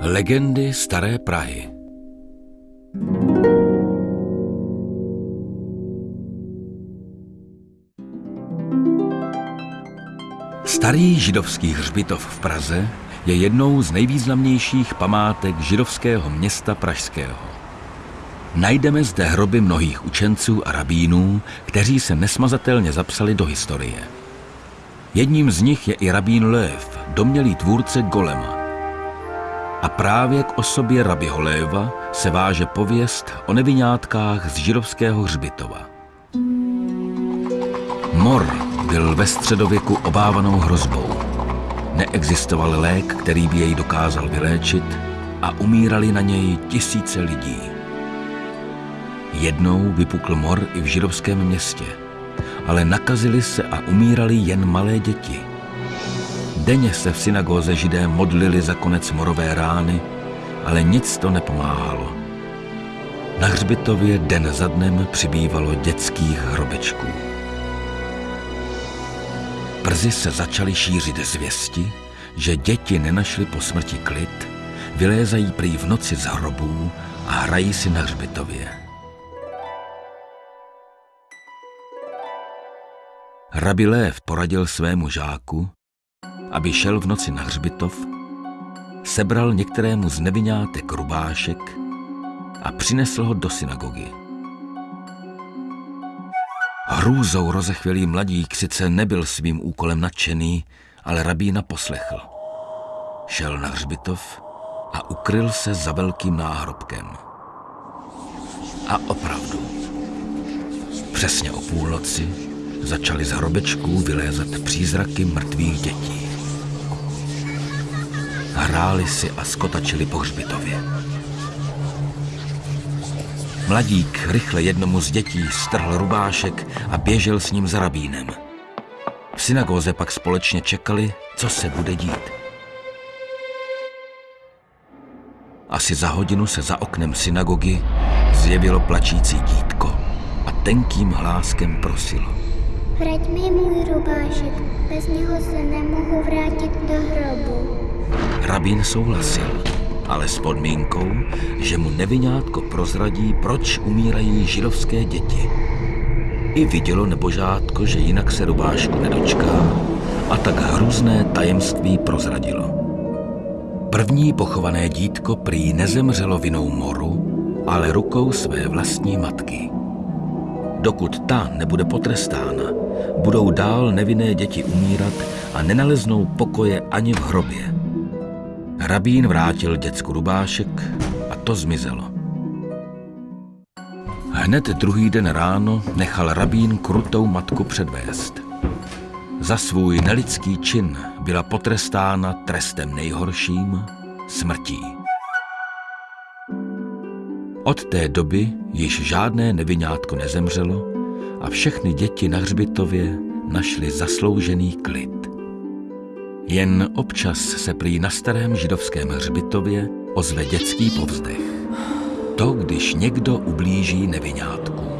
Legendy Staré Prahy Starý židovský hřbitov v Praze je jednou z nejvýznamnějších památek židovského města pražského. Najdeme zde hroby mnohých učenců a rabínů, kteří se nesmazatelně zapsali do historie. Jedním z nich je i rabín Lev, domělý tvůrce Golema. A právě k osobě rabiho Léva se váže pověst o nevinátkách z židovského hřbitova. Mor byl ve středověku obávanou hrozbou. Neexistoval lék, který by jej dokázal vyléčit a umírali na něj tisíce lidí. Jednou vypukl mor i v židovském městě, ale nakazili se a umírali jen malé děti. Denně se v synagóze židé modlili za konec morové rány, ale nic to nepomáhalo. Na hřbitově den za dnem přibývalo dětských hrobečků. Brzy se začaly šířit zvěsti, že děti nenašly po smrti klid, vylézají prý v noci z hrobů a hrají si na hřbitově. Rabi Lév poradil svému žáku, aby šel v noci na hřbitov, sebral některému z nevinátek rubášek a přinesl ho do synagogy. Hrůzou rozechvělý mladík sice nebyl svým úkolem nadšený, ale rabína poslechl. Šel na hřbitov a ukryl se za velkým náhrobkem. A opravdu, přesně o půlnoci začaly z hrobečků vylézat přízraky mrtvých dětí. Hráli si a skotačili po hřbitově. Mladík rychle jednomu z dětí strhl rubášek a běžel s ním za rabínem. V synagóze pak společně čekali, co se bude dít. Asi za hodinu se za oknem synagogy zjevilo plačící dítko a tenkým hláskem prosilo. Vrať mi můj rubášek, bez něho se nemohu vrátit do hrobu. Rabín souhlasil ale s podmínkou, že mu nevinátko prozradí, proč umírají židovské děti. I vidělo nebožátko, že jinak se rubášku nedočká a tak hrůzné tajemství prozradilo. První pochované dítko prý nezemřelo vinou moru, ale rukou své vlastní matky. Dokud ta nebude potrestána, budou dál nevinné děti umírat a nenaleznou pokoje ani v hrobě. Rabín vrátil děcku rubášek a to zmizelo. Hned druhý den ráno nechal rabín krutou matku předvést. Za svůj nelidský čin byla potrestána trestem nejhorším smrtí. Od té doby již žádné nevinátko nezemřelo a všechny děti na hřbitově našly zasloužený klid. Jen občas se prý na starém židovském hřbitově ozve dětský povzdech. To, když někdo ublíží nevinátku.